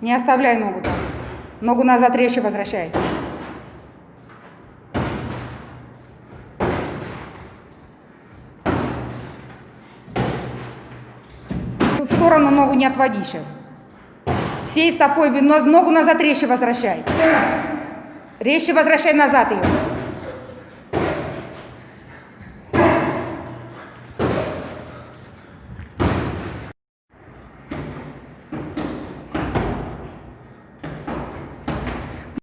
Не оставляй ногу там. Ногу назад резче возвращай. В сторону ногу не отводи сейчас. Всей стопой, но- ногу назад резче возвращай. Резче возвращай назад ее.